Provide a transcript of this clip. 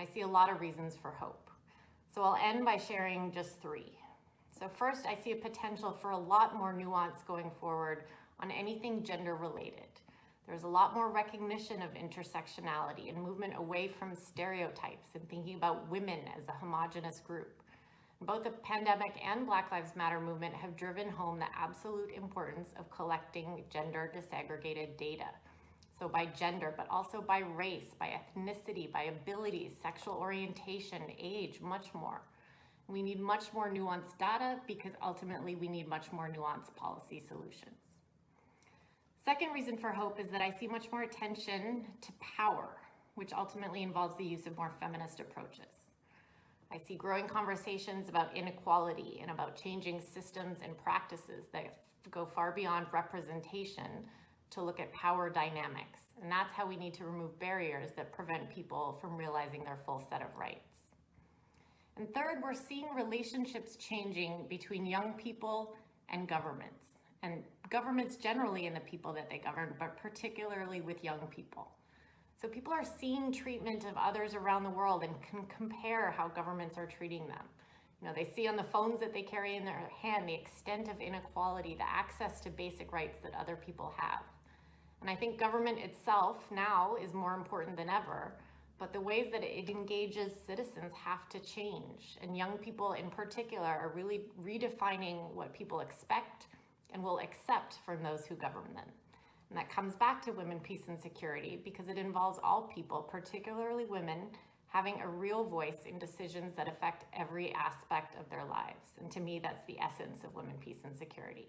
And I see a lot of reasons for hope. So I'll end by sharing just three. So first, I see a potential for a lot more nuance going forward on anything gender related. There's a lot more recognition of intersectionality and movement away from stereotypes and thinking about women as a homogenous group. Both the pandemic and Black Lives Matter movement have driven home the absolute importance of collecting gender disaggregated data. So by gender, but also by race, by ethnicity, by abilities, sexual orientation, age, much more. We need much more nuanced data because ultimately we need much more nuanced policy solutions. Second reason for hope is that I see much more attention to power, which ultimately involves the use of more feminist approaches. I see growing conversations about inequality and about changing systems and practices that go far beyond representation to look at power dynamics. And that's how we need to remove barriers that prevent people from realizing their full set of rights. And third, we're seeing relationships changing between young people and governments, and governments generally and the people that they govern, but particularly with young people. So people are seeing treatment of others around the world and can compare how governments are treating them. You know, they see on the phones that they carry in their hand the extent of inequality, the access to basic rights that other people have. And I think government itself now is more important than ever, but the ways that it engages citizens have to change. And young people in particular are really redefining what people expect and will accept from those who govern them. And that comes back to women, peace, and security because it involves all people, particularly women, having a real voice in decisions that affect every aspect of their lives. And to me, that's the essence of women, peace, and security.